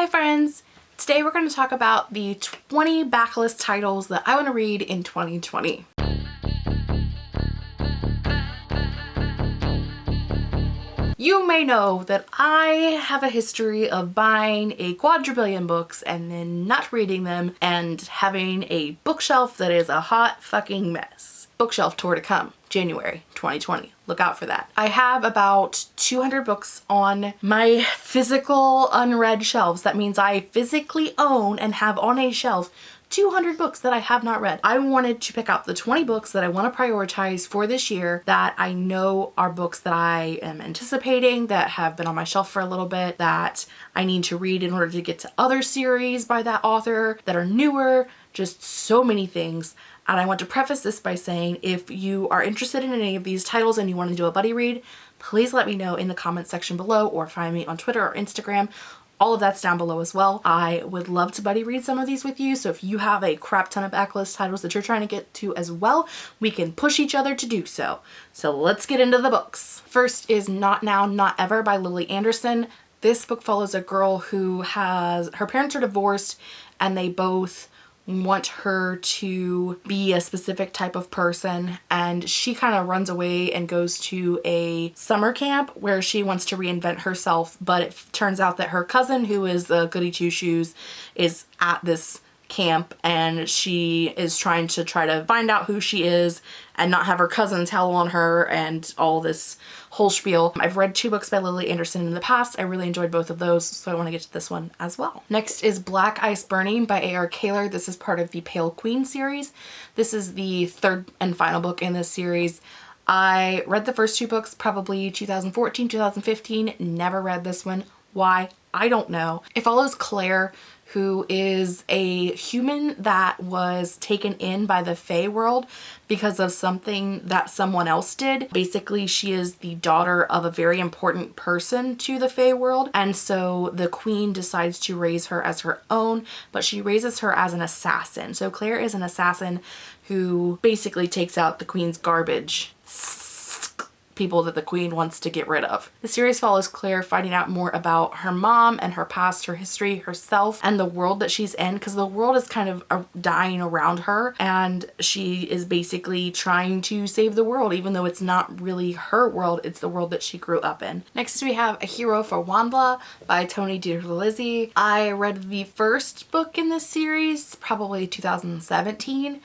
Hi friends! Today we're going to talk about the 20 backlist titles that I want to read in 2020. You may know that I have a history of buying a quadrillion books and then not reading them and having a bookshelf that is a hot fucking mess. Bookshelf tour to come, January 2020. Look out for that. I have about 200 books on my physical unread shelves. That means I physically own and have on a shelf 200 books that I have not read. I wanted to pick out the 20 books that I want to prioritize for this year that I know are books that I am anticipating, that have been on my shelf for a little bit, that I need to read in order to get to other series by that author that are newer, just so many things. And I want to preface this by saying if you are interested in any of these titles and you want to do a buddy read, please let me know in the comment section below or find me on Twitter or Instagram all of that's down below as well. I would love to buddy read some of these with you. So if you have a crap ton of backlist titles that you're trying to get to as well, we can push each other to do so. So let's get into the books. First is Not Now, Not Ever by Lily Anderson. This book follows a girl who has, her parents are divorced and they both want her to be a specific type of person and she kind of runs away and goes to a summer camp where she wants to reinvent herself but it turns out that her cousin who is the goody two shoes is at this camp and she is trying to try to find out who she is and not have her cousin tell on her and all this whole spiel. I've read two books by Lily Anderson in the past. I really enjoyed both of those, so I want to get to this one as well. Next is Black Ice Burning by A.R. Kaler. This is part of the Pale Queen series. This is the third and final book in this series. I read the first two books probably 2014, 2015, never read this one. Why? I don't know. It follows Claire who is a human that was taken in by the Fae world because of something that someone else did. Basically, she is the daughter of a very important person to the Fae world and so the queen decides to raise her as her own but she raises her as an assassin. So Claire is an assassin who basically takes out the queen's garbage people that the queen wants to get rid of. The series follows Claire finding out more about her mom and her past, her history, herself, and the world that she's in because the world is kind of uh, dying around her and she is basically trying to save the world even though it's not really her world, it's the world that she grew up in. Next we have A Hero for WondLa by Tony DiTerlizzi. I read the first book in this series, probably 2017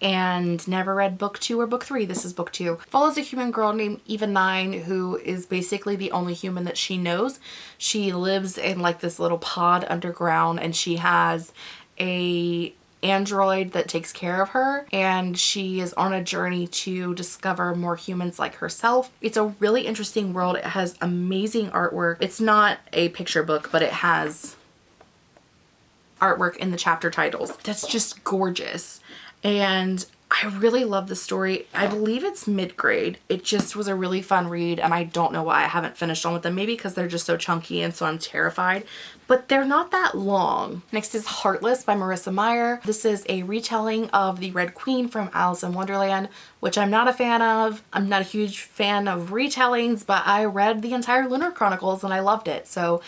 and never read book two or book three. This is book two. Follows a human girl named Eva Nine who is basically the only human that she knows. She lives in like this little pod underground and she has a android that takes care of her and she is on a journey to discover more humans like herself. It's a really interesting world. It has amazing artwork. It's not a picture book but it has artwork in the chapter titles. That's just gorgeous and I really love the story. I believe it's mid-grade. It just was a really fun read and I don't know why I haven't finished on with them. Maybe because they're just so chunky and so I'm terrified. But they're not that long. Next is Heartless by Marissa Meyer. This is a retelling of The Red Queen from Alice in Wonderland, which I'm not a fan of. I'm not a huge fan of retellings, but I read the entire Lunar Chronicles and I loved it. So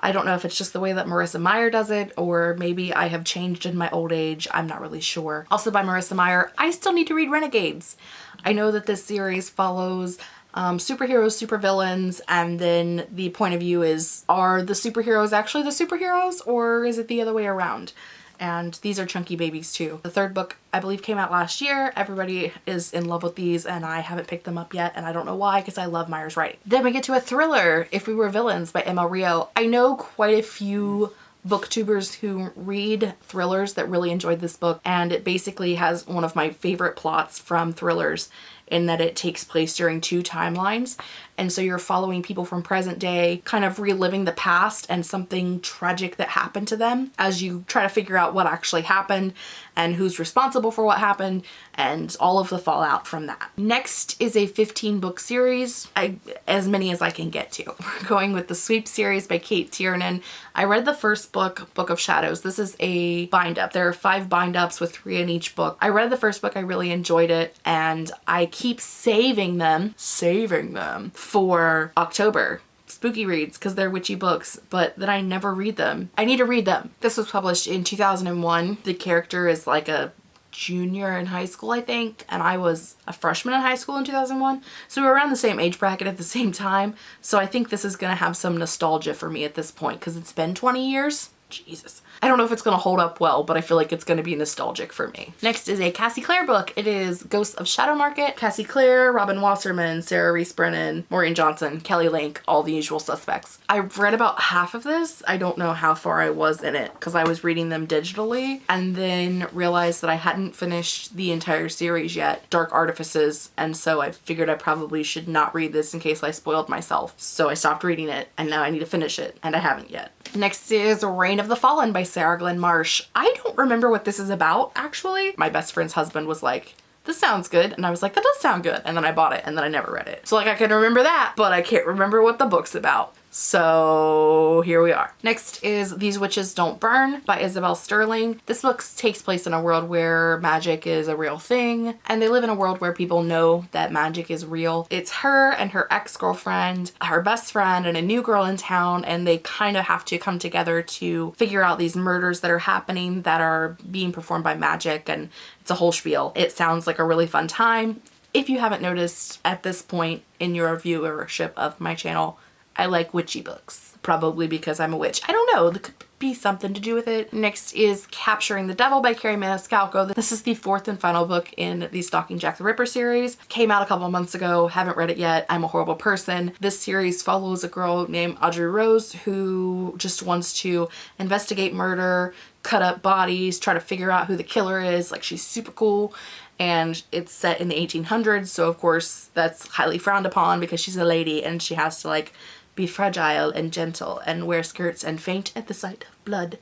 I don't know if it's just the way that Marissa Meyer does it or maybe I have changed in my old age. I'm not really sure. Also by Marissa Meyer, I still need to read Renegades. I know that this series follows um, superheroes, supervillains, and then the point of view is are the superheroes actually the superheroes or is it the other way around? And these are chunky babies too. The third book I believe came out last year. Everybody is in love with these and I haven't picked them up yet and I don't know why because I love Meyer's writing. Then we get to a thriller, If We Were Villains by M. L. Rio. I know quite a few booktubers who read thrillers that really enjoyed this book and it basically has one of my favorite plots from thrillers in that it takes place during two timelines and so you're following people from present day kind of reliving the past and something tragic that happened to them as you try to figure out what actually happened and who's responsible for what happened and all of the fallout from that. Next is a 15 book series, I, as many as I can get to. We're going with the Sweep series by Cate Tiernan. I read the first book, Book of Shadows. This is a bind up. There are five bind ups with three in each book. I read the first book, I really enjoyed it and I keep saving them, saving them for October spooky reads because they're witchy books, but then I never read them. I need to read them. This was published in 2001. The character is like a junior in high school, I think, and I was a freshman in high school in 2001. So we were around the same age bracket at the same time. So I think this is going to have some nostalgia for me at this point because it's been 20 years. Jesus. I don't know if it's going to hold up well, but I feel like it's going to be nostalgic for me. Next is a Cassie Clare book. It is Ghosts of Shadow Market. Cassie Clare, Robin Wasserman, Sarah Rees Brennan, Maureen Johnson, Kelly Link, all the usual suspects. I've read about half of this. I don't know how far I was in it because I was reading them digitally and then realized that I hadn't finished the entire series yet, Dark Artifices, and so I figured I probably should not read this in case I spoiled myself. So I stopped reading it and now I need to finish it and I haven't yet. Next is Reign of the Fallen by Sarah Glenn Marsh. I don't remember what this is about actually. My best friend's husband was like, this sounds good. And I was like, that does sound good. And then I bought it and then I never read it. So like I can remember that, but I can't remember what the book's about. So here we are. Next is These Witches Don't Burn by Isabel Sterling. This book takes place in a world where magic is a real thing and they live in a world where people know that magic is real. It's her and her ex-girlfriend, her best friend and a new girl in town and they kind of have to come together to figure out these murders that are happening that are being performed by magic and it's a whole spiel. It sounds like a really fun time. If you haven't noticed at this point in your viewership of my channel, I like witchy books. Probably because I'm a witch. I don't know. There could be something to do with it. Next is Capturing the Devil by Kerri Maniscalco. This is the fourth and final book in the Stalking Jack the Ripper series. Came out a couple months ago. Haven't read it yet. I'm a horrible person. This series follows a girl named Audrey Rose who just wants to investigate murder, cut up bodies, try to figure out who the killer is. Like she's super cool and it's set in the 1800s so of course that's highly frowned upon because she's a lady and she has to like be fragile and gentle and wear skirts and faint at the sight of blood.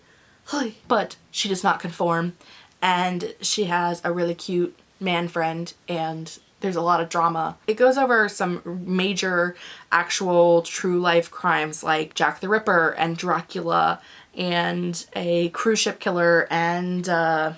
But she does not conform and she has a really cute man friend and there's a lot of drama. It goes over some major actual true life crimes like Jack the Ripper and Dracula and a cruise ship killer and uh,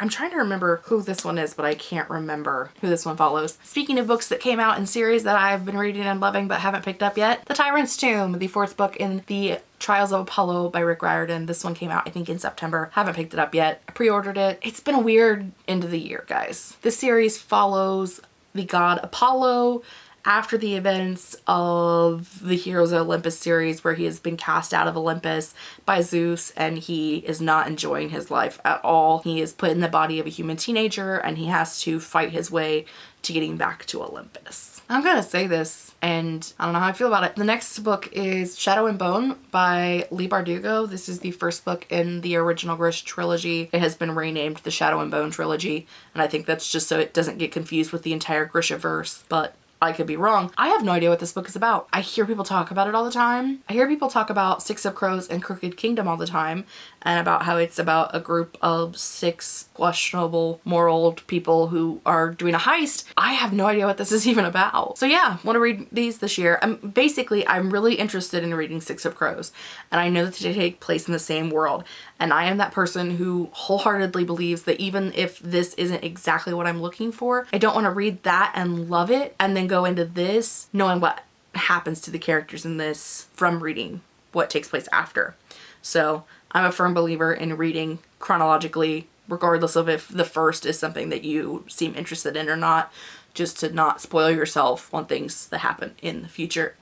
I'm trying to remember who this one is, but I can't remember who this one follows. Speaking of books that came out in series that I've been reading and loving but haven't picked up yet, The Tyrant's Tomb, the fourth book in the Trials of Apollo by Rick Riordan. This one came out, I think, in September. Haven't picked it up yet. I pre-ordered it. It's been a weird end of the year, guys. This series follows the god Apollo after the events of the Heroes of Olympus series where he has been cast out of Olympus by Zeus and he is not enjoying his life at all. He is put in the body of a human teenager and he has to fight his way to getting back to Olympus. I'm gonna say this and I don't know how I feel about it. The next book is Shadow and Bone by Leigh Bardugo. This is the first book in the original Grisha trilogy. It has been renamed the Shadow and Bone trilogy and I think that's just so it doesn't get confused with the entire Grishaverse but I could be wrong. I have no idea what this book is about. I hear people talk about it all the time. I hear people talk about Six of Crows and Crooked Kingdom all the time and about how it's about a group of six questionable moral people who are doing a heist. I have no idea what this is even about. So yeah, want to read these this year. I'm basically, I'm really interested in reading Six of Crows and I know that they take place in the same world and I am that person who wholeheartedly believes that even if this isn't exactly what I'm looking for, I don't want to read that and love it and then go into this knowing what happens to the characters in this from reading what takes place after. So I'm a firm believer in reading chronologically regardless of if the first is something that you seem interested in or not just to not spoil yourself on things that happen in the future.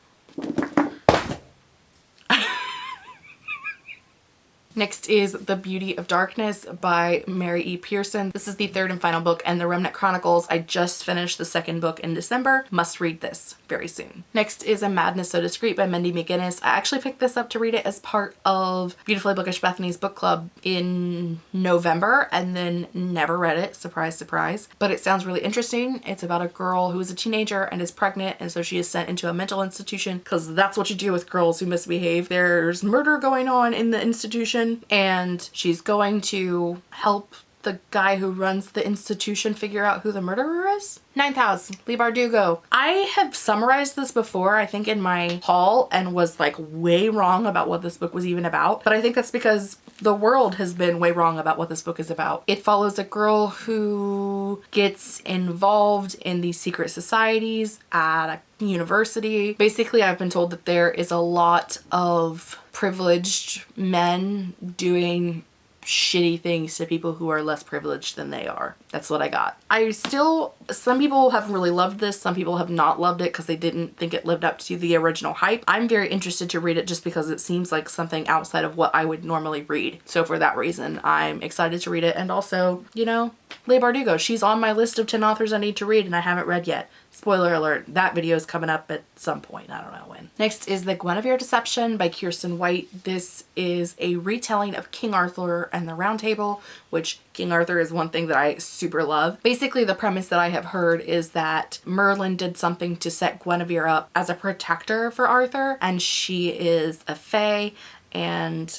Next is The Beauty of Darkness by Mary E. Pearson. This is the third and final book and The Remnant Chronicles. I just finished the second book in December. Must read this very soon. Next is A Madness So Discreet by Mindy McGinnis. I actually picked this up to read it as part of Beautifully Bookish Bethany's book club in November and then never read it. Surprise, surprise. But it sounds really interesting. It's about a girl who is a teenager and is pregnant and so she is sent into a mental institution because that's what you do with girls who misbehave. There's murder going on in the institution and she's going to help the guy who runs the institution figure out who the murderer is? Ninth House, Leigh Bardugo. I have summarized this before, I think in my haul and was like way wrong about what this book was even about. But I think that's because the world has been way wrong about what this book is about. It follows a girl who gets involved in these secret societies at a university. Basically, I've been told that there is a lot of privileged men doing shitty things to people who are less privileged than they are. That's what I got. I still, some people have really loved this. Some people have not loved it because they didn't think it lived up to the original hype. I'm very interested to read it just because it seems like something outside of what I would normally read. So for that reason, I'm excited to read it. And also, you know, Leigh Bardugo, she's on my list of 10 authors I need to read and I haven't read yet. Spoiler alert, that video is coming up at some point. I don't know when. Next is The Guinevere Deception by Kiersten White. This is a retelling of King Arthur and the Round Table, which King Arthur is one thing that I super love. Basically, the premise that I have heard is that Merlin did something to set Guinevere up as a protector for Arthur, and she is a fae, and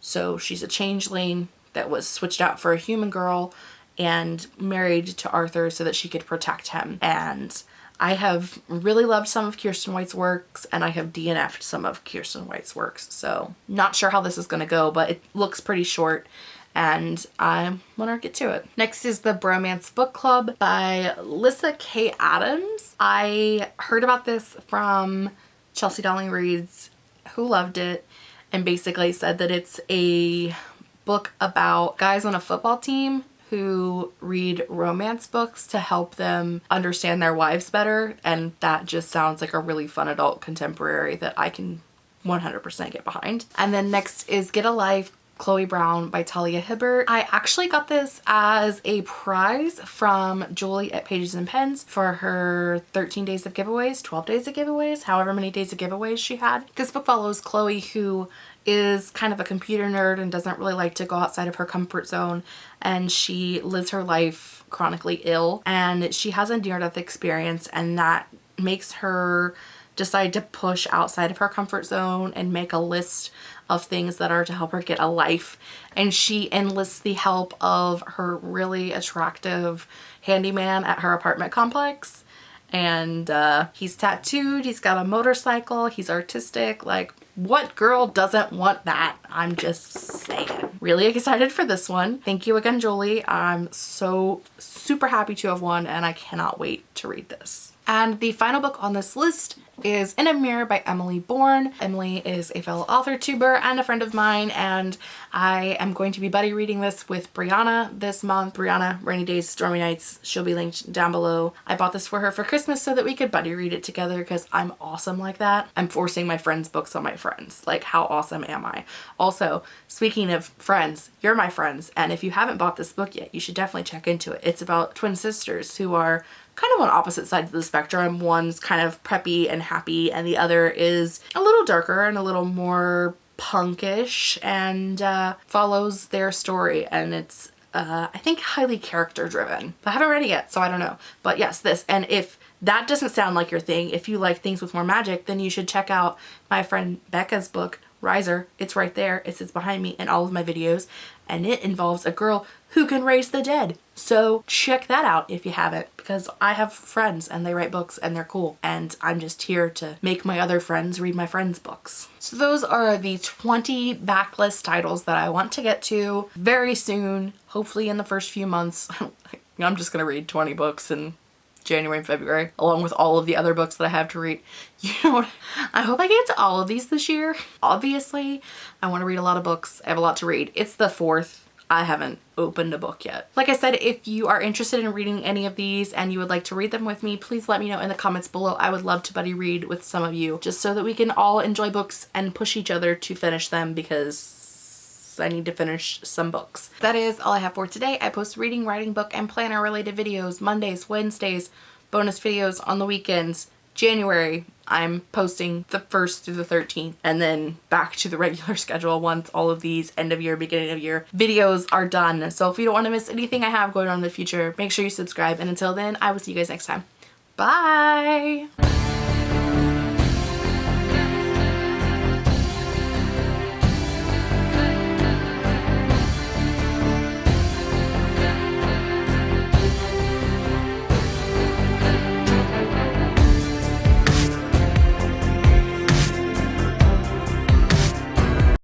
so she's a changeling that was switched out for a human girl and married to Arthur so that she could protect him. And I have really loved some of Kiersten White's works and I have DNF'd some of Kiersten White's works. So not sure how this is going to go, but it looks pretty short and I want to get to it. Next is the Bromance Book Club by Lyssa K. Adams. I heard about this from Chelsea Darling Reads who loved it and basically said that it's a book about guys on a football team who read romance books to help them understand their wives better and that just sounds like a really fun adult contemporary that I can 100% get behind. And then next is Get a Life Chloe Brown by Talia Hibbert. I actually got this as a prize from Julie at Pages and Pens for her 13 days of giveaways, 12 days of giveaways, however many days of giveaways she had. This book follows Chloe who is kind of a computer nerd and doesn't really like to go outside of her comfort zone and she lives her life chronically ill and she has a near-death experience and that makes her decide to push outside of her comfort zone and make a list of things that are to help her get a life. And she enlists the help of her really attractive handyman at her apartment complex and uh, he's tattooed, he's got a motorcycle, he's artistic, like what girl doesn't want that? I'm just saying. Really excited for this one. Thank you again, Julie. I'm so super happy to have won and I cannot wait to read this. And the final book on this list is In a Mirror by Emily Bourne. Emily is a fellow author tuber and a friend of mine and I am going to be buddy reading this with Brianna this month. Brianna, Rainy Days, Stormy Nights, she'll be linked down below. I bought this for her for Christmas so that we could buddy read it together because I'm awesome like that. I'm forcing my friends' books on my friends. Like how awesome am I? Also, speaking of friends, you're my friends and if you haven't bought this book yet, you should definitely check into it. It's about twin sisters who are kind of on opposite sides of the spectrum. One's kind of preppy and happy and the other is a little darker and a little more punkish and uh, follows their story and it's uh, I think highly character driven. I haven't read it yet so I don't know but yes this and if that doesn't sound like your thing if you like things with more magic then you should check out my friend Becca's book Riser. It's right there. It sits behind me in all of my videos and it involves a girl who can raise the dead. So check that out if you haven't because I have friends and they write books and they're cool and I'm just here to make my other friends read my friends' books. So those are the 20 backlist titles that I want to get to very soon, hopefully in the first few months. I'm just gonna read 20 books and January and February, along with all of the other books that I have to read. You know what? I hope I get to all of these this year. Obviously, I want to read a lot of books. I have a lot to read. It's the 4th. I haven't opened a book yet. Like I said, if you are interested in reading any of these and you would like to read them with me, please let me know in the comments below. I would love to buddy read with some of you just so that we can all enjoy books and push each other to finish them because I need to finish some books. That is all I have for today. I post reading, writing, book, and planner related videos Mondays, Wednesdays, bonus videos on the weekends. January, I'm posting the 1st through the 13th and then back to the regular schedule once all of these end of year, beginning of year videos are done. So if you don't want to miss anything I have going on in the future, make sure you subscribe. And until then, I will see you guys next time. Bye!